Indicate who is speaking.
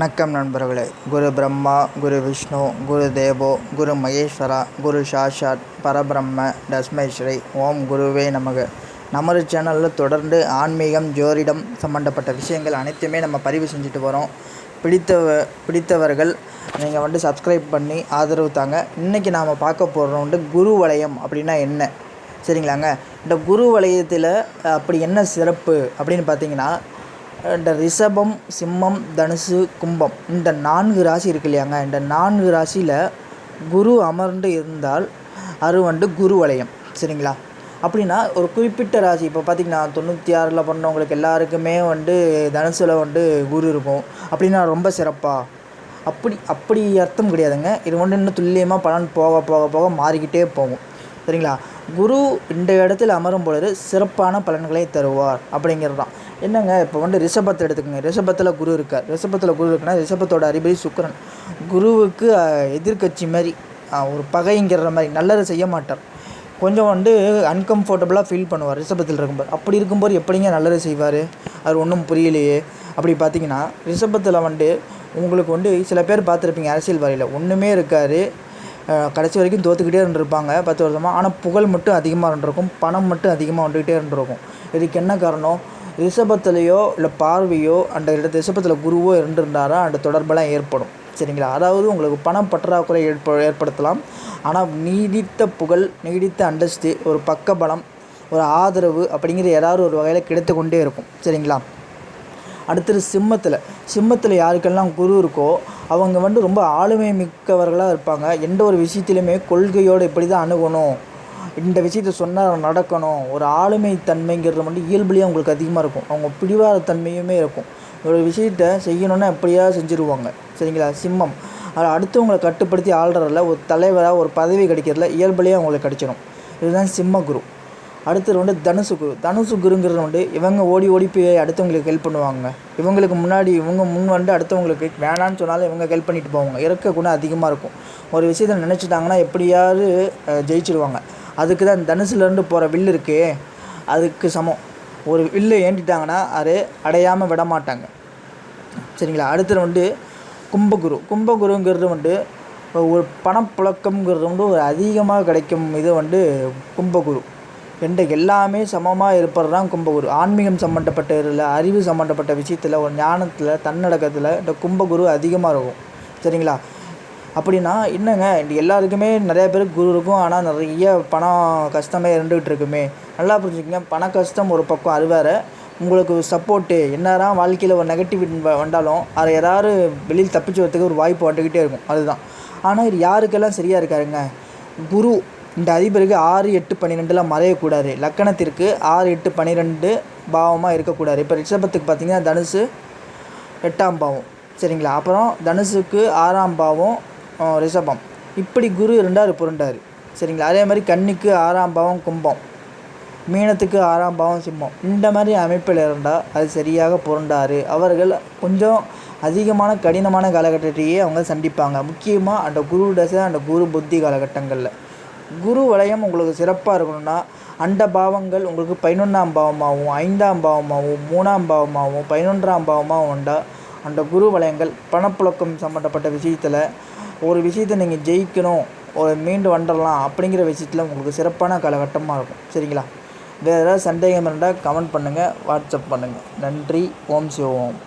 Speaker 1: வணக்கம் நண்பர்களே. குரு பிரம்மா குரு விஷ்ணு குரு தேவோ குரு மகேஸ்வரா குரு சாஷாத் பரபிரம்ம தஸ்மை ஸ்ரீ ஓம் குருவே நமக. நமது சேனலில் தொடர்ந்து ஆன்மீகம் ஜோதிடம் சம்மந்தப்பட்ட விஷயங்கள் அனைத்துமே நம்ம பதிவு செஞ்சுட்டு வரோம். பிடித்தவ பிடித்தவர்கள் நீங்கள் வந்து சப்ஸ்கிரைப் பண்ணி ஆதரவு தாங்க. இன்றைக்கி நாம் பார்க்க போகிறோம் வந்து குரு வளையம் அப்படின்னா என்ன? சரிங்களாங்க? இந்த குரு வளையத்தில் அப்படி என்ன சிறப்பு அப்படின்னு பார்த்தீங்கன்னா இந்த ரிஷபம் சிம்மம் தனுசு கும்பம் இந்த நான்கு ராசி இருக்கு இல்லையாங்க. இந்த நான்கு ராசியில் குரு அமர்ந்து இருந்தால் அது வந்து குரு வளையம். சரிங்களா? அப்படின்னா ஒரு குறிப்பிட்ட ராசி. இப்போ பார்த்திங்கன்னா தொண்ணூற்றி ஆறில் பண்ணவங்களுக்கு எல்லாருக்குமே வந்து தனுசில் வந்து குரு இருக்கும். அப்படின்னா ரொம்ப சிறப்பாக அப்படி அப்படி அர்த்தம் கிடையாதுங்க. இது வந்து இன்னும் துல்லியமாக பலன் போக போக போக மாறிக்கிட்டே போகும். சரிங்களா? குரு இந்த இடத்தில் அமரும் பொழுது சிறப்பான பலன்களை தருவார் அப்படிங்கிறது தான் என்னங்க இப்போ வந்து ரிஷபத்தை எடுத்துக்கோங்க. ரிஷபத்தில் குரு இருக்கார். ரிஷபத்தில் குரு இருக்குன்னா ரிஷபத்தோட அதிபதி சுக்கரன். குருவுக்கு எதிர்கட்சி எதிர்க்கட்சி மாதிரி ஒரு பகைங்கிற மாதிரி நல்லதை செய்ய மாட்டார். கொஞ்சம் வந்து அன்கம்ஃபர்டபுளாக ஃபீல் பண்ணுவார் ரிஷபத்தில் இருக்கும்போது. அப்படி இருக்கும்போது எப்படிங்க நல்லது செய்வார்? அது ஒன்றும் புரியலையே. அப்படி பார்த்தீங்கன்னா ரிஷபத்தில் வந்து உங்களுக்கு வந்து சில பேர் பார்த்துருப்பீங்க அரசியல்வாதியில் ஒன்றுமே இருக்காது. கடைசி வரைக்கும் தோத்துக்கிட்டே இருந்திருப்பாங்க பத்து வருஷமாக ஆனால் புகழ் மட்டும் அதிகமாக இருந்திருக்கும். பணம் மட்டும் அதிகமாக வந்துக்கிட்டே இருந்திருக்கும். இதுக்கு என்ன காரணம்? ரிஷபத்துலேயோ இல்லை பார்வையோ அந்த இடத்து ரிஷபத்தில் குருவோ இருந்திருந்தாரா அந்த தொடர்பெல்லாம் ஏற்படும். சரிங்களா? அதாவது உங்களுக்கு பணம் பற்றாக்குறை ஏற்ப ஏற்படுத்தலாம். ஆனால் நீடித்த புகழ் நீடித்த அந்தஸ்து ஒரு பக்கபலம் ஒரு ஆதரவு அப்படிங்கிற ஏதாவது ஒரு வகையில் கிடைத்து கொண்டே இருக்கும். சரிங்களா? அடுத்தது சிம்மத்தில். சிம்மத்தில் யாருக்கெல்லாம் குரு இருக்கோ அவங்க வந்து ரொம்ப ஆளுமை மிக்கவர்களாக இருப்பாங்க. எந்த ஒரு விஷயத்திலுமே கொள்கையோடு இப்படி தான் அணுகணும். இந்த விஷயத்த சொன்னால் நடக்கணும். ஒரு ஆளுமை தன்மைங்கிறது வந்து இயல்புலேயே அவங்களுக்கு அதிகமாக இருக்கும். அவங்க பிடிவாத தன்மையுமே இருக்கும். ஒரு விஷயத்த செய்யணுன்னா எப்படியா செஞ்சுருவாங்க? சரிங்களா? சிம்மம். அதில் அடுத்தவங்களை கட்டுப்படுத்தி ஆள்றதில் ஒரு தலைவராக ஒரு பதவி கிடைக்கிறதுல இயல்புலேயே அவங்களுக்கு கிடைச்சிடும் இதுதான் சிம்ம குரு. அடுத்தது வந்து தனுசு குரு. தனுசு குருங்கிறது வந்து இவங்க ஓடி ஓடி போய் அடுத்தவங்களுக்கு ஹெல்ப் பண்ணுவாங்க. இவங்களுக்கு முன்னாடி இவங்க முன் வந்து அடுத்தவங்களுக்கு வேணான்னு சொன்னாலும் இவங்க ஹெல்ப் பண்ணிட்டு போவாங்க. இறக்க குணம் அதிகமாக இருக்கும். ஒரு விஷயத்தை நினச்சிட்டாங்கன்னா எப்படியாவது ஜெயிச்சிடுவாங்க அதுக்கு தான் தனுசுலேருந்து போகிற வில் இருக்கே. அதுக்கு சமம். ஒரு வில்லு ஏண்டிட்டாங்கன்னா அது அடையாமல் விட மாட்டாங்க. சரிங்களா? அடுத்தது வந்து கும்பகுரு. கும்பகுருங்கிறது வந்து ஒரு பணப்புழக்கம்ங்கிறது வந்து ஒரு அதிகமாக கிடைக்கும் இது வந்து கும்பகுரு. ரெண்டு எல்லாமே சமமாக இருப்பது தான் கும்பகுரு. ஆன்மீகம் சம்மந்தப்பட்ட இதில் அறிவு சம்மந்தப்பட்ட விஷயத்தில் ஒரு ஞானத்தில் தன்னடக்கத்தில் இந்த கும்பகுரு அதிகமாக இருக்கும். சரிங்களா? அப்படின்னா என்னங்க எல்லாருக்குமே நிறைய பேருக்கு குரு இருக்கும் ஆனால் நிறைய பணம் கஷ்டமே இருந்துகிட்டு இருக்குமே. நல்லா புரிஞ்சுக்கங்க பண கஷ்டம் ஒரு பக்கம் அது உங்களுக்கு சப்போர்ட்டு என்னதான் வாழ்க்கையில் ஒரு நெகட்டிவ் வந்தாலும் அதை யாராவது வெளியில் தப்பிச்சு வரதுக்கு ஒரு வாய்ப்பு வந்துக்கிட்டே இருக்கும். அதுதான். ஆனால் இது யாருக்கெல்லாம் சரியாக இருக்காருங்க? குரு இந்த அதிபருக்கு ஆறு எட்டு பன்னிரெண்டில் மறையக்கூடாது. லக்கணத்திற்கு ஆறு எட்டு பன்னிரெண்டு பாவமாக இருக்கக்கூடாது. இப்போ ரிஷபத்துக்கு பார்த்தீங்கன்னா தனுசு எட்டாம் பாவம். சரிங்களா? அப்புறம் தனுசுக்கு ஆறாம் பாவம் ரிஷபம். இப்படி குரு இருந்தார் புரண்டார். சரிங்களா? அதே மாதிரி கன்னிக்கு ஆறாம் பாவம் கும்பம். மீனத்துக்கு ஆறாம் பாவம் சிம்மம். இந்த மாதிரி அமைப்பில் இருந்தால் அது சரியாக புரண்டார். அவர்கள் கொஞ்சம் அதிகமான கடினமான காலகட்டத்தையே அவங்க சந்திப்பாங்க. முக்கியமாக அந்த குரு தசை அந்த குரு புத்தி காலகட்டங்களில். குரு வளையம் உங்களுக்கு சிறப்பாக இருக்கணும்னா அந்த பாவங்கள் உங்களுக்கு பதினொன்றாம் பாவமாகவும் ஐந்தாம் பாவமாகவும் மூணாம் பாவமாகவும் பதினொன்றாம் பாவமாகவும் உண்டா? அந்த குரு வளையங்கள் பணப்புழக்கம் சம்மந்தப்பட்ட விஷயத்தில் ஒரு விஷயத்தை நீங்கள் ஜெயிக்கணும் ஒரு மீண்டு வந்துடலாம் அப்படிங்கிற விஷயத்தில் உங்களுக்கு சிறப்பான காலகட்டமாக இருக்கும். சரிங்களா? வேறு ஏதாவது சந்தேகம் இருந்தால் கமெண்ட் பண்ணுங்கள் வாட்ஸ்அப் பண்ணுங்கள் நன்றி ஓம் சிவோம்